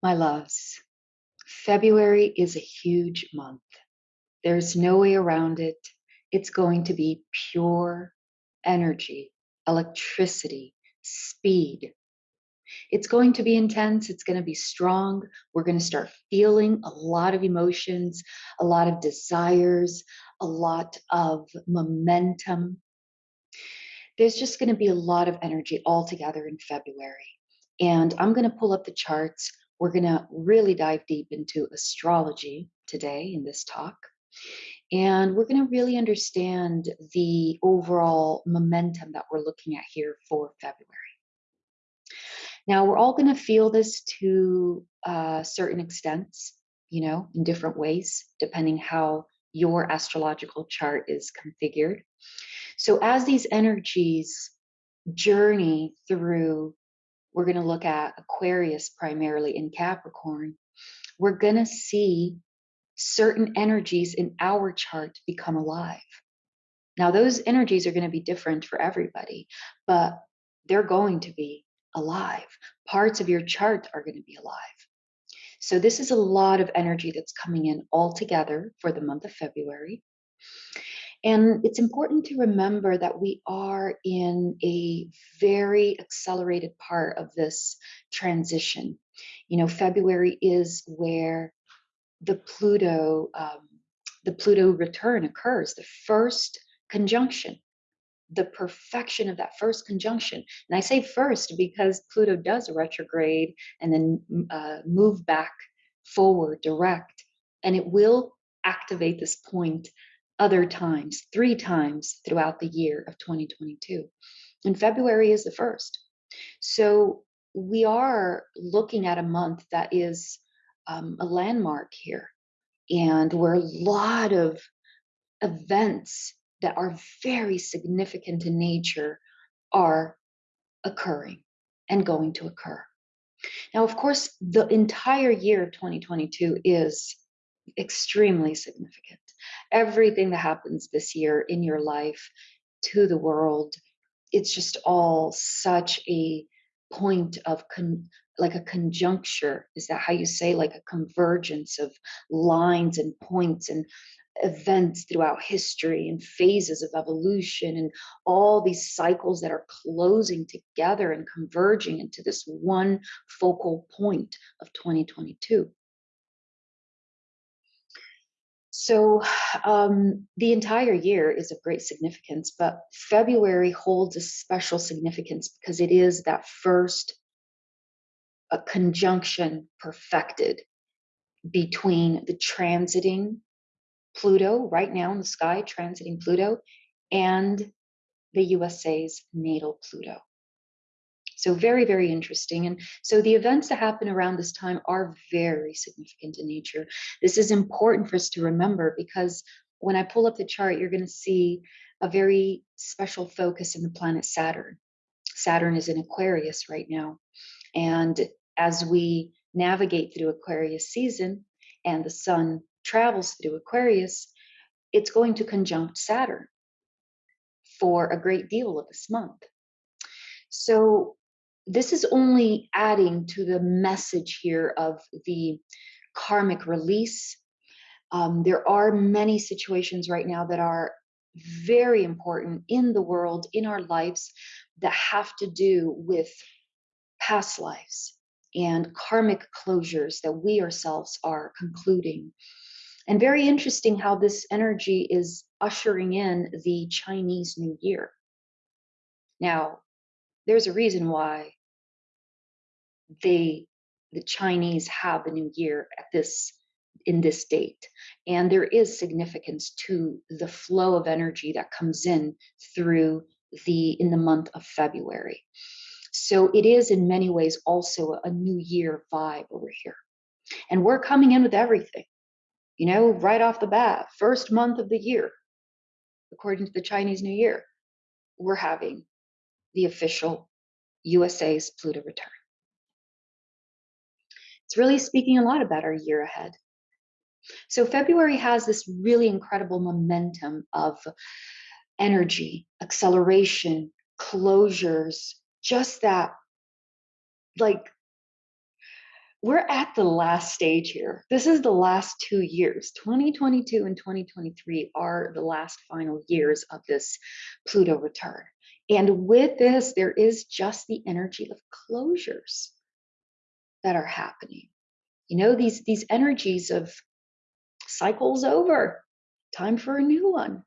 My loves, February is a huge month. There's no way around it. It's going to be pure energy, electricity, speed. It's going to be intense. It's going to be strong. We're going to start feeling a lot of emotions, a lot of desires, a lot of momentum. There's just going to be a lot of energy all together in February. And I'm going to pull up the charts we're going to really dive deep into astrology today in this talk. And we're going to really understand the overall momentum that we're looking at here for February. Now, we're all going to feel this to uh, certain extents, you know, in different ways, depending how your astrological chart is configured. So, as these energies journey through we're going to look at Aquarius primarily in Capricorn, we're going to see certain energies in our chart become alive. Now, those energies are going to be different for everybody, but they're going to be alive. Parts of your chart are going to be alive. So, this is a lot of energy that's coming in all together for the month of February. And it's important to remember that we are in a very accelerated part of this transition. You know, February is where the Pluto, um, the Pluto return occurs, the first conjunction, the perfection of that first conjunction. And I say first because Pluto does retrograde and then uh, move back forward direct, and it will activate this point other times, three times throughout the year of 2022. And February is the first. So we are looking at a month that is um, a landmark here, and where a lot of events that are very significant in nature are occurring and going to occur. Now, of course, the entire year of 2022 is extremely significant everything that happens this year in your life to the world it's just all such a point of con- like a conjuncture is that how you say like a convergence of lines and points and events throughout history and phases of evolution and all these cycles that are closing together and converging into this one focal point of 2022 so um, the entire year is of great significance, but February holds a special significance because it is that first a conjunction perfected between the transiting Pluto right now in the sky, transiting Pluto, and the USA's natal Pluto. So very, very interesting. And so the events that happen around this time are very significant in nature. This is important for us to remember because when I pull up the chart, you're going to see a very special focus in the planet Saturn. Saturn is in Aquarius right now. And as we navigate through Aquarius season and the sun travels through Aquarius, it's going to conjunct Saturn for a great deal of this month. So this is only adding to the message here of the karmic release. Um, there are many situations right now that are very important in the world, in our lives, that have to do with past lives and karmic closures that we ourselves are concluding. And very interesting how this energy is ushering in the Chinese New Year. Now, there's a reason why they the Chinese have the new year at this in this date and there is significance to the flow of energy that comes in through the in the month of February. So it is in many ways also a new year vibe over here. And we're coming in with everything. You know, right off the bat, first month of the year, according to the Chinese New Year, we're having the official USA's Pluto return. It's really speaking a lot about our year ahead. So February has this really incredible momentum of energy, acceleration, closures, just that like we're at the last stage here. This is the last two years. 2022 and 2023 are the last final years of this Pluto return. And with this, there is just the energy of closures that are happening. You know, these, these energies of cycles over, time for a new one.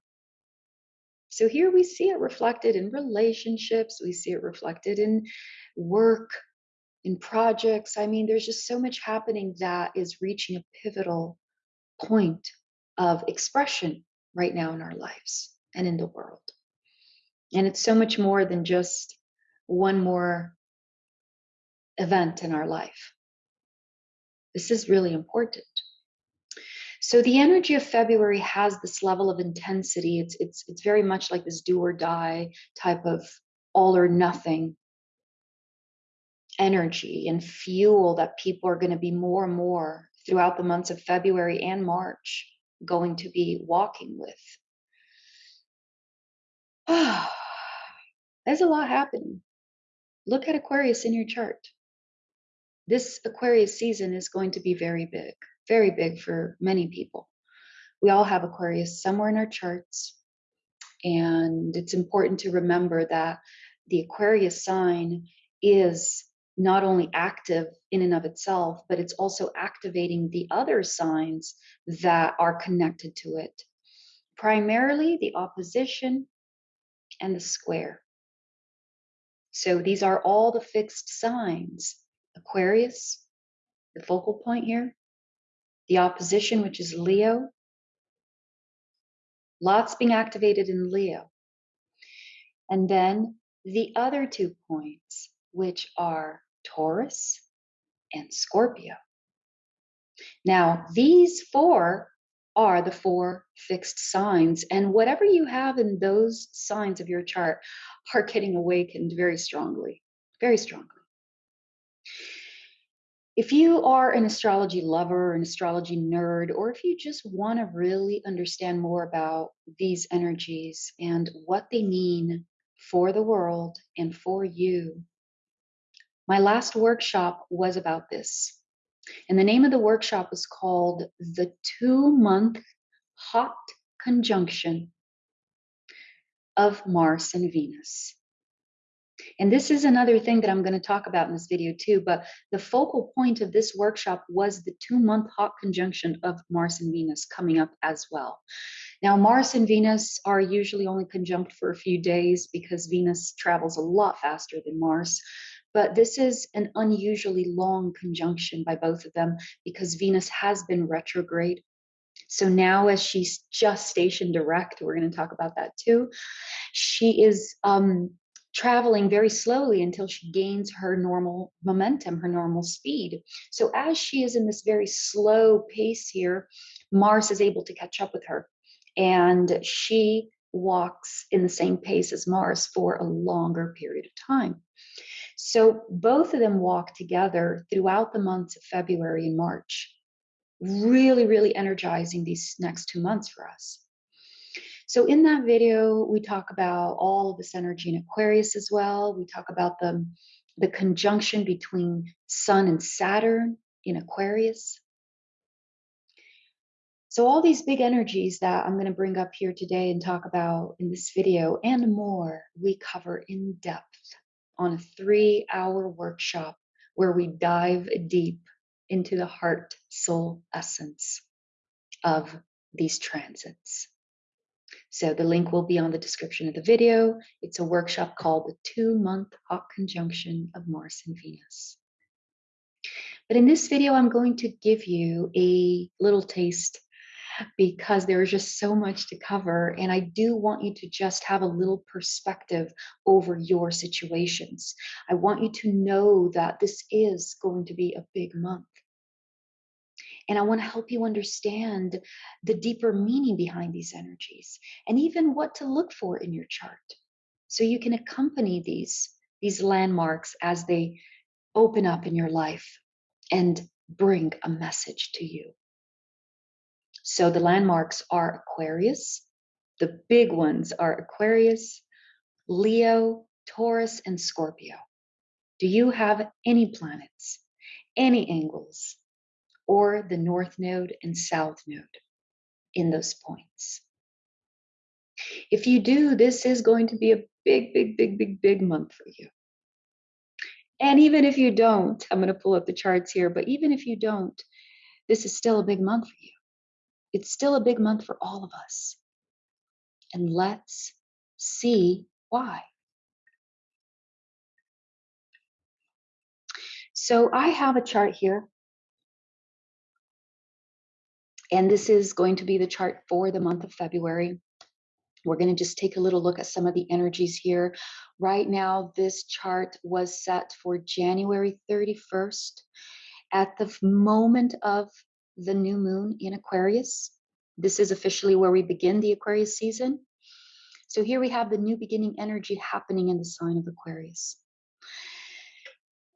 So here we see it reflected in relationships, we see it reflected in work, in projects. I mean, there's just so much happening that is reaching a pivotal point of expression right now in our lives and in the world. And it's so much more than just one more event in our life. This is really important. So the energy of February has this level of intensity. It's it's it's very much like this do or die type of all or nothing energy and fuel that people are going to be more and more throughout the months of February and March going to be walking with. There's a lot happening. Look at Aquarius in your chart. This Aquarius season is going to be very big, very big for many people. We all have Aquarius somewhere in our charts. And it's important to remember that the Aquarius sign is not only active in and of itself, but it's also activating the other signs that are connected to it. Primarily the opposition and the square. So these are all the fixed signs. Aquarius, the focal point here, the opposition, which is Leo. Lots being activated in Leo. And then the other two points, which are Taurus and Scorpio. Now, these four are the four fixed signs, and whatever you have in those signs of your chart are getting awakened very strongly, very strongly. If you are an astrology lover, an astrology nerd, or if you just want to really understand more about these energies and what they mean for the world and for you, my last workshop was about this. And the name of the workshop was called The Two Month Hot Conjunction of Mars and Venus. And this is another thing that I'm going to talk about in this video too, but the focal point of this workshop was the two month hot conjunction of Mars and Venus coming up as well. Now, Mars and Venus are usually only conjunct for a few days because Venus travels a lot faster than Mars. But this is an unusually long conjunction by both of them because Venus has been retrograde. So now, as she's just station direct, we're going to talk about that too. She is um, traveling very slowly until she gains her normal momentum, her normal speed. So, as she is in this very slow pace here, Mars is able to catch up with her. And she walks in the same pace as Mars for a longer period of time. So both of them walk together throughout the months of February and March, really, really energizing these next two months for us. So in that video, we talk about all of this energy in Aquarius as well. We talk about the, the conjunction between Sun and Saturn in Aquarius. So all these big energies that I'm going to bring up here today and talk about in this video and more, we cover in depth on a three hour workshop where we dive deep into the heart soul essence of these transits. So the link will be on the description of the video. It's a workshop called the two month hot conjunction of Mars and Venus. But in this video, I'm going to give you a little taste because there is just so much to cover. And I do want you to just have a little perspective over your situations. I want you to know that this is going to be a big month. And I want to help you understand the deeper meaning behind these energies and even what to look for in your chart. So you can accompany these, these landmarks as they open up in your life and bring a message to you. So the landmarks are Aquarius. The big ones are Aquarius, Leo, Taurus, and Scorpio. Do you have any planets any angles, or the north node and south node in those points. If you do, this is going to be a big, big, big, big, big month for you. And even if you don't, I'm going to pull up the charts here, but even if you don't, this is still a big month for you. It's still a big month for all of us. And let's see why. So I have a chart here. And this is going to be the chart for the month of February. We're going to just take a little look at some of the energies here. Right now, this chart was set for January 31st at the moment of the new moon in Aquarius. This is officially where we begin the Aquarius season. So here we have the new beginning energy happening in the sign of Aquarius.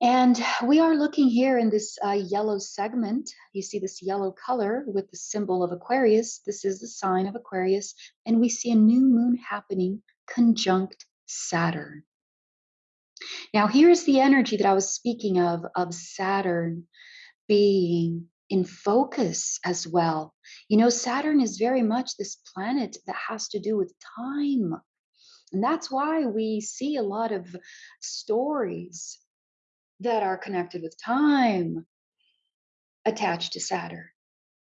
And we are looking here in this uh, yellow segment. You see this yellow color with the symbol of Aquarius. This is the sign of Aquarius. And we see a new moon happening conjunct Saturn. Now, here's the energy that I was speaking of, of Saturn being in focus as well. You know, Saturn is very much this planet that has to do with time. And that's why we see a lot of stories that are connected with time attached to Saturn.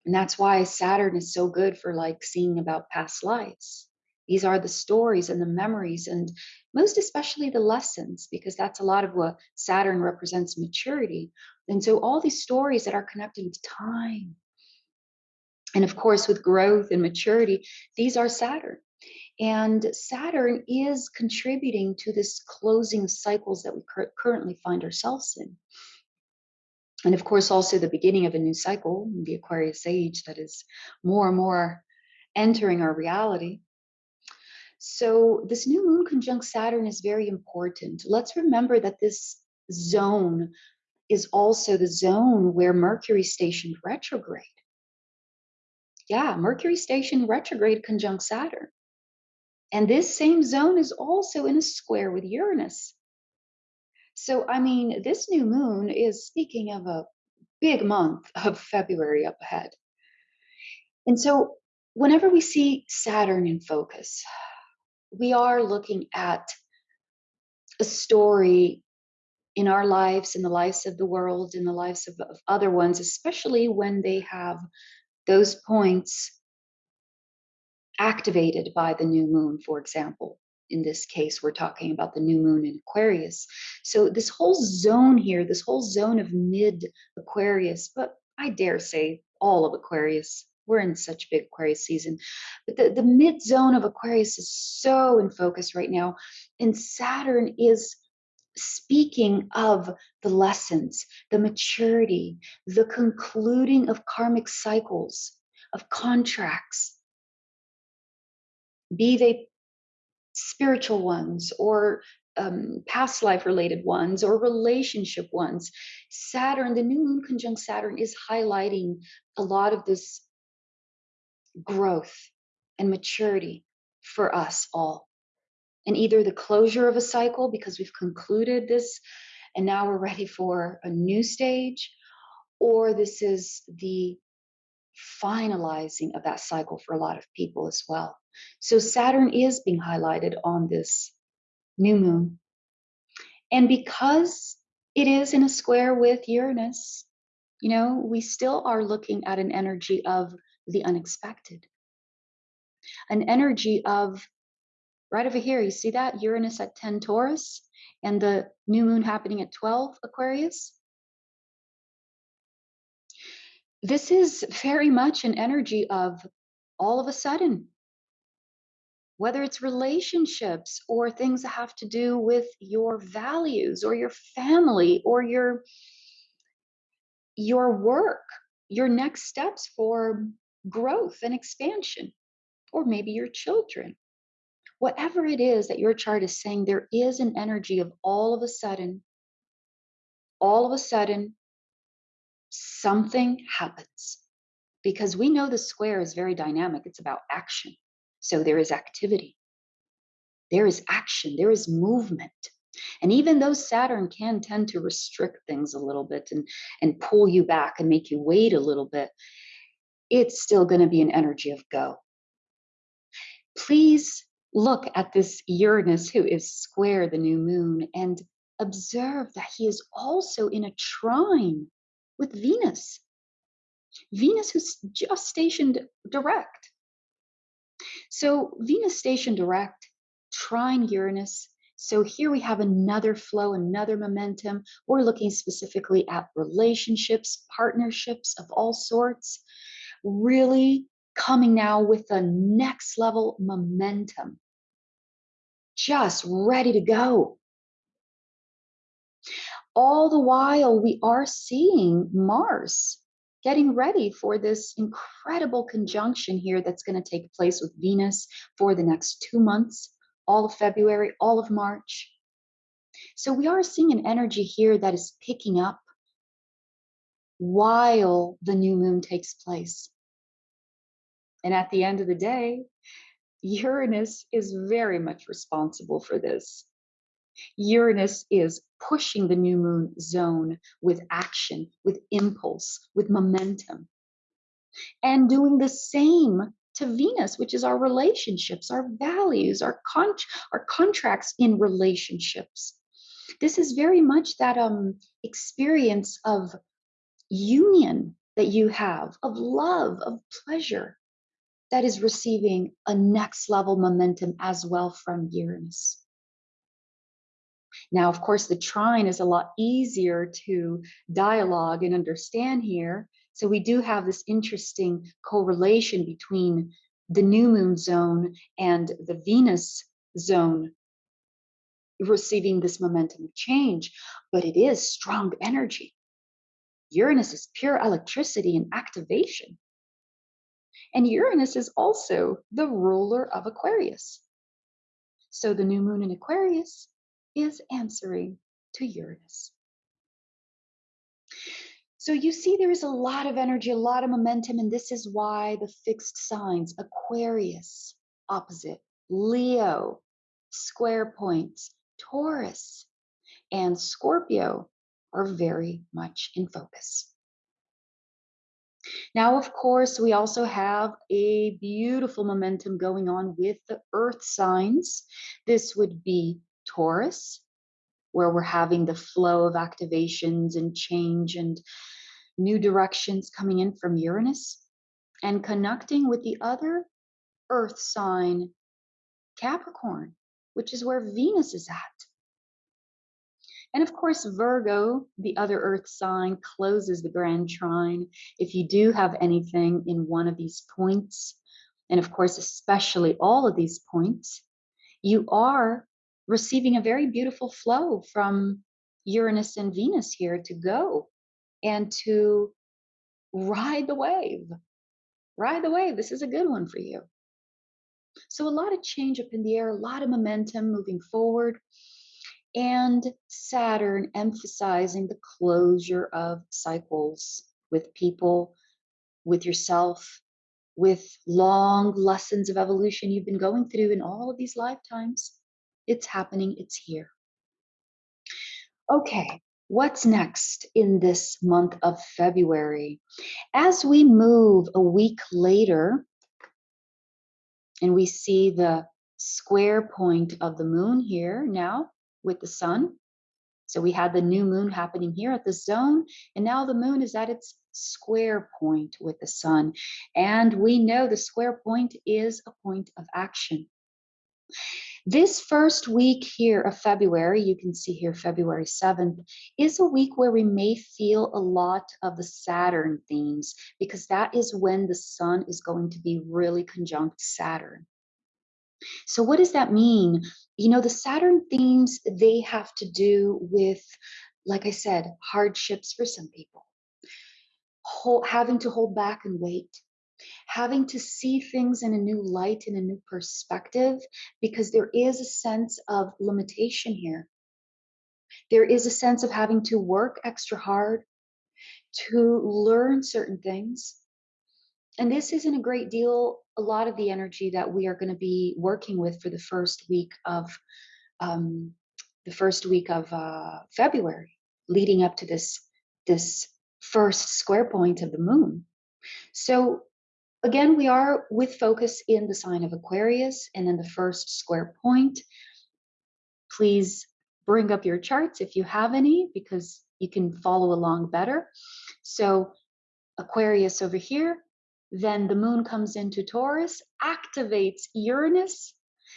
And that's why Saturn is so good for like seeing about past lives. These are the stories and the memories, and most especially the lessons, because that's a lot of what Saturn represents maturity. And so, all these stories that are connected with time, and of course, with growth and maturity, these are Saturn. And Saturn is contributing to this closing cycles that we cur- currently find ourselves in. And of course, also the beginning of a new cycle, the Aquarius age, that is more and more entering our reality. So, this new moon conjunct Saturn is very important. Let's remember that this zone is also the zone where Mercury stationed retrograde. Yeah, Mercury stationed retrograde conjunct Saturn. And this same zone is also in a square with Uranus. So, I mean, this new moon is speaking of a big month of February up ahead. And so, whenever we see Saturn in focus, we are looking at a story in our lives, in the lives of the world, in the lives of, of other ones, especially when they have those points activated by the new moon, for example. In this case, we're talking about the new moon in Aquarius. So, this whole zone here, this whole zone of mid Aquarius, but I dare say all of Aquarius, we're in such big Aquarius season. But the, the mid zone of Aquarius is so in focus right now. And Saturn is speaking of the lessons, the maturity, the concluding of karmic cycles, of contracts, be they spiritual ones or um, past life related ones or relationship ones. Saturn, the new moon conjunct Saturn, is highlighting a lot of this growth and maturity for us all. And either the closure of a cycle because we've concluded this and now we're ready for a new stage, or this is the finalizing of that cycle for a lot of people as well. So Saturn is being highlighted on this new moon. And because it is in a square with Uranus, you know, we still are looking at an energy of the unexpected, an energy of right over here. You see that Uranus at 10 Taurus and the new moon happening at 12 Aquarius? This is very much an energy of all of a sudden whether it's relationships or things that have to do with your values or your family or your your work your next steps for growth and expansion or maybe your children. Whatever it is that your chart is saying there is an energy of all of a sudden all of a sudden something happens. Because we know the square is very dynamic. It's about action so there is activity, there is action, there is movement. And even though Saturn can tend to restrict things a little bit and, and pull you back and make you wait a little bit, it's still going to be an energy of go. Please look at this Uranus who is square the new moon and observe that he is also in a trine with Venus. Venus, who's just stationed direct. So, Venus stationed direct, trine Uranus. So, here we have another flow, another momentum. We're looking specifically at relationships, partnerships of all sorts, really coming now with a next level momentum, just ready to go. All the while, we are seeing Mars getting ready for this incredible conjunction here that's going to take place with Venus for the next two months, all of February, all of March. So we are seeing an energy here that is picking up while the new moon takes place. And at the end of the day, Uranus is very much responsible for this. Uranus is pushing the new moon zone with action, with impulse, with momentum, and doing the same to Venus, which is our relationships, our values, our, con- our contracts in relationships. This is very much that um, experience of union that you have, of love, of pleasure, that is receiving a next level momentum as well from Uranus. Now, of course, the trine is a lot easier to dialogue and understand here. So we do have this interesting correlation between the new moon zone and the Venus zone receiving this momentum of change, but it is strong energy. Uranus is pure electricity and activation. And Uranus is also the ruler of Aquarius. So the new moon in Aquarius is answering to Uranus. So you see, there is a lot of energy, a lot of momentum, and this is why the fixed signs Aquarius, opposite, Leo, square points, Taurus, and Scorpio are very much in focus. Now, of course, we also have a beautiful momentum going on with the earth signs. This would be Taurus, where we're having the flow of activations and change and new directions coming in from Uranus, and connecting with the other earth sign, Capricorn, which is where Venus is at. And of course, Virgo, the other earth sign, closes the grand trine. If you do have anything in one of these points, and of course, especially all of these points, you are receiving a very beautiful flow from Uranus and Venus here to go and to ride the wave. Ride the wave. This is a good one for you. So, a lot of change up in the air, a lot of momentum moving forward, and Saturn emphasizing the closure of cycles with people, with yourself, with long lessons of evolution you've been going through in all of these lifetimes. It's happening, it's here. Okay, what's next in this month of February? As we move a week later, and we see the square point of the moon here now with the sun. So we had the new moon happening here at the zone, and now the moon is at its square point with the sun. And we know the square point is a point of action. This first week here of February, you can see here February 7th, is a week where we may feel a lot of the Saturn themes because that is when the sun is going to be really conjunct Saturn. So, what does that mean? You know, the Saturn themes, they have to do with, like I said, hardships for some people, having to hold back and wait, having to see things in a new light, in a new perspective, because there is a sense of limitation here. There is a sense of having to work extra hard to learn certain things. And this isn't a great deal, a lot of the energy that we are going to be working with for the first week of um, the first week of uh, February, leading up to this this first square point of the moon. So again, we are with focus in the sign of Aquarius and then the first square point. Please bring up your charts if you have any, because you can follow along better. So Aquarius over here, then the moon comes into Taurus, activates Uranus.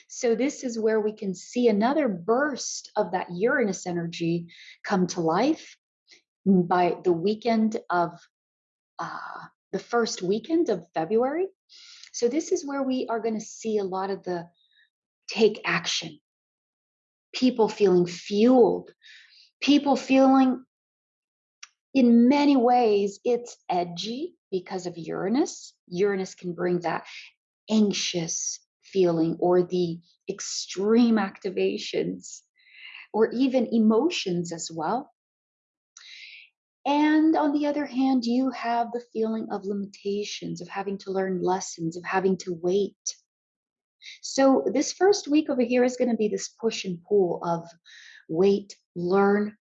So this is where we can see another burst of that Uranus energy come to life by the weekend of uh, the first weekend of February. So this is where we are going to see a lot of the take action, people feeling fueled, people feeling in many ways it's edgy because of Uranus. Uranus can bring that anxious feeling or the extreme activations or even emotions as well. And on the other hand, you have the feeling of limitations, of having to learn lessons, of having to wait. So, this first week over here is going to be this push and pull of wait, learn,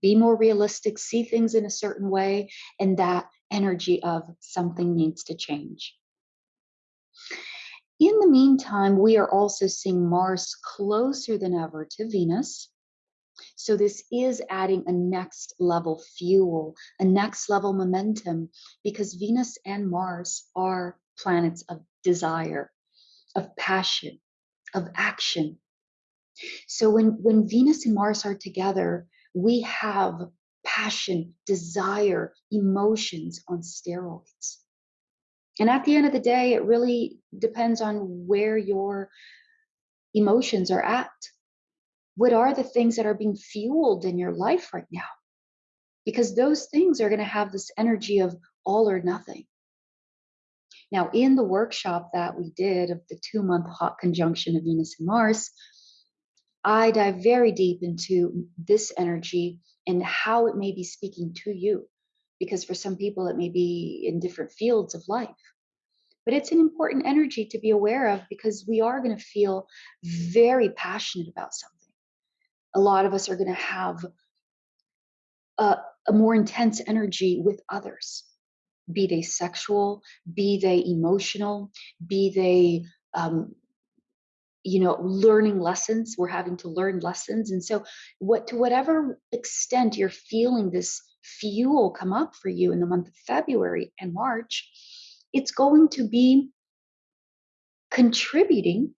be more realistic, see things in a certain way, and that energy of something needs to change. In the meantime, we are also seeing Mars closer than ever to Venus. So this is adding a next level fuel, a next level momentum, because Venus and Mars are planets of desire, of passion, of action. So when, when Venus and Mars are together, we have passion, desire, emotions on steroids. And at the end of the day, it really depends on where your emotions are at what are the things that are being fueled in your life right now? Because those things are going to have this energy of all or nothing. Now, in the workshop that we did of the two month hot conjunction of Venus and Mars, I dive very deep into this energy and how it may be speaking to you. Because for some people, it may be in different fields of life. But it's an important energy to be aware of because we are going to feel very passionate about something a lot of us are going to have a, a more intense energy with others, be they sexual, be they emotional, be they um, you know learning lessons. We're having to learn lessons. And so what to whatever extent you're feeling this fuel come up for you in the month of february and march it's going to be contributing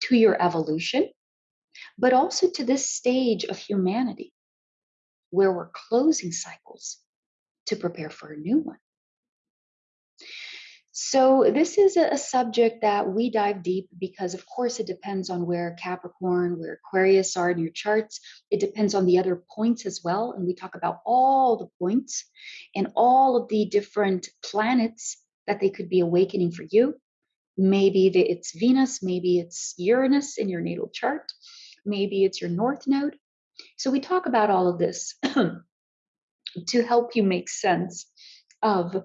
to your evolution but also to this stage of humanity where we're closing cycles to prepare for a new one. So, this is a, subject that we dive deep because, of course, it depends on where Capricorn, where Aquarius are in your charts. It depends on the other points as well. And we talk about all the points and all of the different planets that they could be awakening for you. Maybe it's Venus, maybe it's Uranus in your natal chart maybe it's your north node. So we talk about all of this to help you make sense of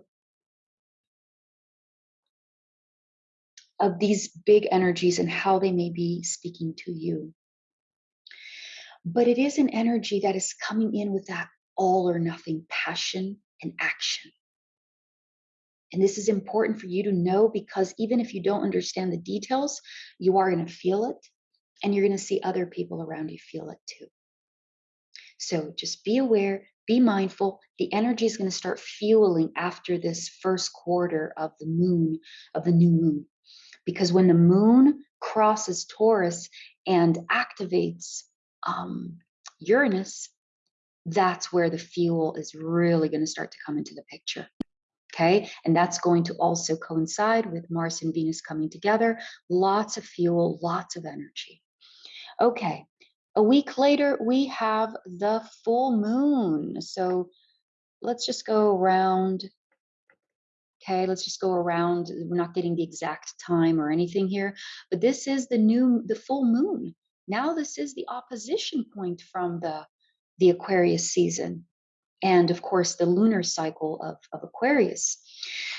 of these big energies and how they may be speaking to you. But it is an energy that is coming in with that all or nothing passion and action. And this is important for you to know because even if you don't understand the details, you are going to feel it and you're going to see other people around you feel it too. So just be aware, be mindful. The energy is going to start fueling after this first quarter of the moon, of the new moon. Because when the moon crosses Taurus and activates um, Uranus, that's where the fuel is really going to start to come into the picture. Okay, and that's going to also coincide with Mars and Venus coming together. Lots of fuel, lots of energy. Okay, a week later, we have the full moon. So let's just go around. Okay, let's just go around. We're not getting the exact time or anything here, but this is the new, the full moon. Now this is the opposition point from the, the Aquarius season. And of course the lunar cycle of, of Aquarius.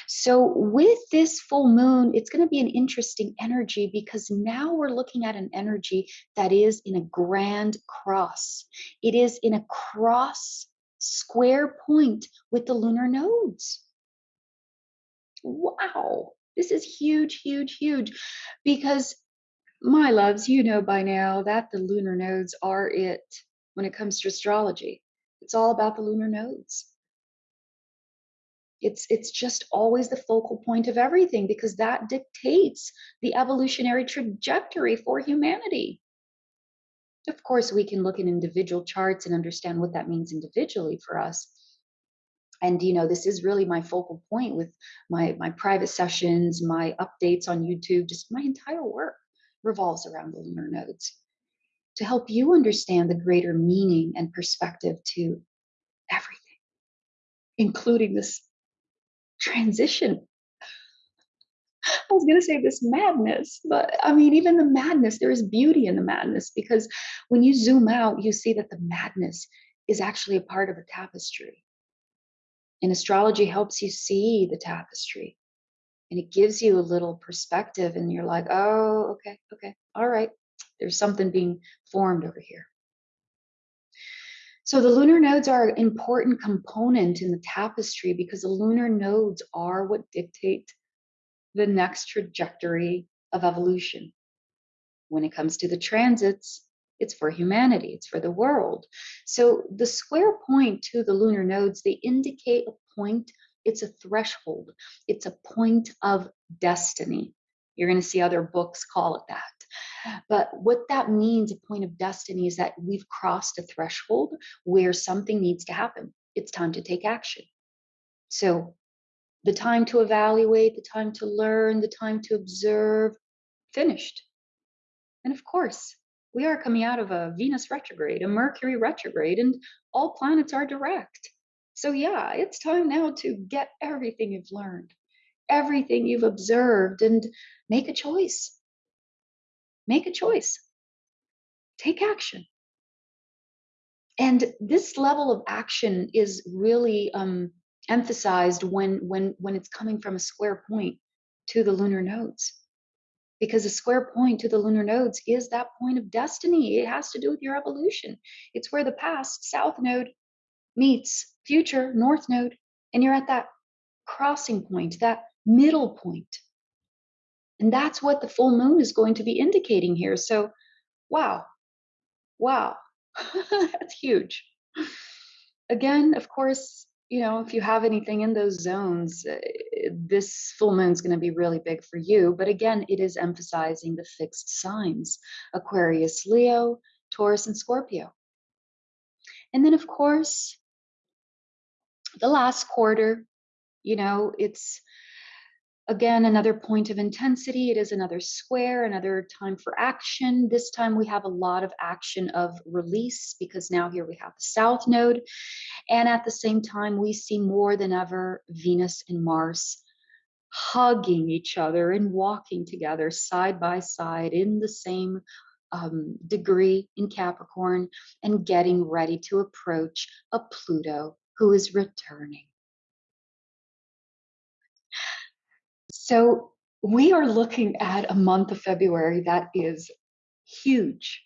So, with this full moon, it's going to be an interesting energy because now we're looking at an energy that is in a grand cross. It is in a cross square point with the lunar nodes. Wow, this is huge, huge, huge because my loves, you know by now that the lunar nodes are it when it comes to astrology. It's all about the lunar nodes. It's, it's just always the focal point of everything because that dictates the evolutionary trajectory for humanity. Of course, we can look at individual charts and understand what that means individually for us. And you know, this is really my focal point with my my private sessions, my updates on YouTube, just my entire work revolves around the lunar nodes to help you understand the greater meaning and perspective to everything, including this transition. I was going to say this madness, but I mean, even the madness, there is beauty in the madness because when you zoom out, you see that the madness is actually a part of a tapestry. And astrology helps you see the tapestry and it gives you a little perspective, and you're like, oh, okay, okay, all right, there's something being formed over here. So the lunar nodes are an important component in the tapestry because the lunar nodes are what dictate the next trajectory of evolution. When it comes to the transits, it's for humanity, it's for the world. So the square point to the lunar nodes, they indicate a point, it's a threshold, it's a point of destiny. You're going to see other books call it that. But what that means, a point of destiny, is that we've crossed a threshold where something needs to happen. It's time to take action. So, the time to evaluate, the time to learn, the time to observe, finished. And of course, we are coming out of a Venus retrograde, a Mercury retrograde, and all planets are direct. So, yeah, it's time now to get everything you've learned, everything you've observed, and make a choice make a choice, take action. And this level of action is really um, emphasized when, when, when it's coming from a square point to the lunar nodes. Because a square point to the lunar nodes is that point of destiny. It has to do with your evolution. It's where the past, south node, meets future, north node, and you're at that crossing point, that middle point. And that's what the full moon is going to be indicating here. So, wow, wow, that's huge. Again, of course, you know, if you have anything in those zones, uh, this full moon is going to be really big for you. But again, it is emphasizing the fixed signs Aquarius, Leo, Taurus, and Scorpio. And then, of course, the last quarter, you know, it's Again, another point of intensity. It is another square, another time for action. This time we have a lot of action of release because now here we have the south node. And at the same time, we see more than ever Venus and Mars hugging each other and walking together side by side in the same um, degree in Capricorn and getting ready to approach a Pluto who is returning. So we are looking at a month of February that is huge.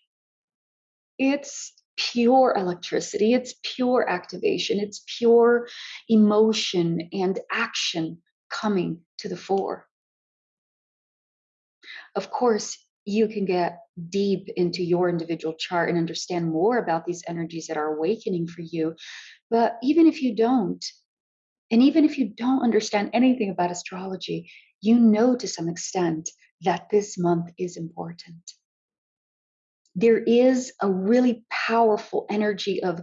It's pure electricity, it's pure activation, it's pure emotion and action coming to the fore. Of course, you can get deep into your individual chart and understand more about these energies that are awakening for you. But even if you don't, and even if you don't understand anything about astrology, you know to some extent that this month is important. There is a really powerful energy of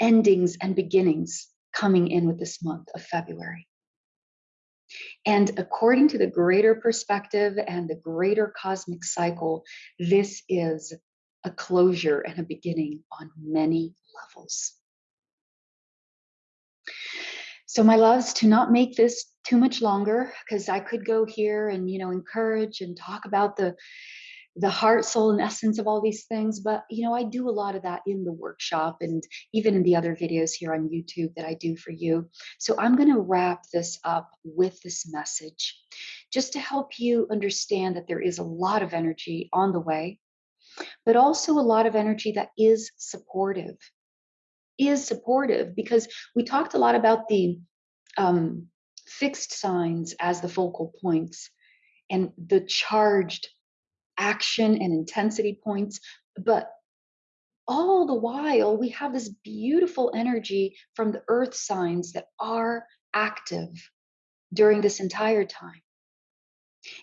endings and beginnings coming in with this month of February. And according to the greater perspective and the greater cosmic cycle, this is a closure and a beginning on many levels. So, my loves, to not make this too much longer, because I could go here and, you know, encourage and talk about the the heart, soul, and essence of all these things. But, you know, I do a lot of that in the workshop and even in the other videos here on YouTube that I do for you. So I'm going to wrap this up with this message just to help you understand that there is a lot of energy on the way, but also a lot of energy that is supportive. Is supportive because we talked a lot about the um, fixed signs as the focal points and the charged action and intensity points. But all the while, we have this beautiful energy from the earth signs that are active during this entire time.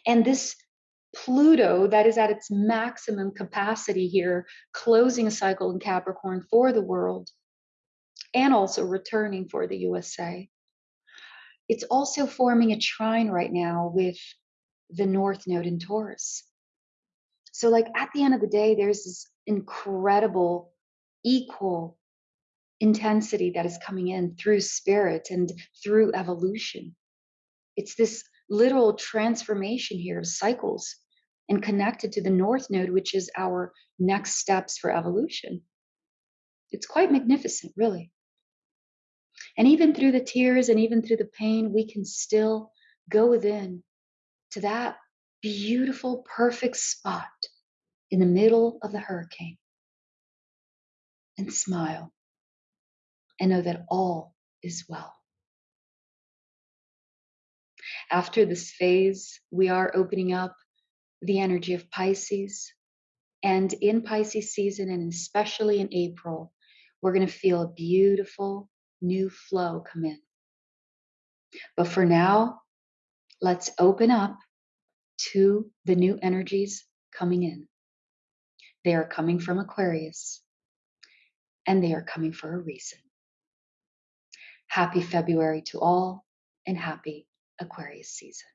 And this Pluto, that is at its maximum capacity here, closing a cycle in Capricorn for the world and also returning for the USA. It's also forming a trine right now with the North Node in Taurus. So, like at the end of the day, there's this incredible, equal intensity that is coming in through spirit and through evolution. It's this literal transformation here of cycles and connected to the North Node, which is our next steps for evolution. It's quite magnificent, really. And even through the tears and even through the pain, we can still go within to that beautiful, perfect spot in the middle of the hurricane and smile and know that all is well. After this phase, we are opening up the energy of Pisces. And in Pisces season, and especially in April, we're going to feel a beautiful new flow come in. But for now, let's open up to the new energies coming in. They are coming from Aquarius and they are coming for a reason. Happy February to all and happy Aquarius season.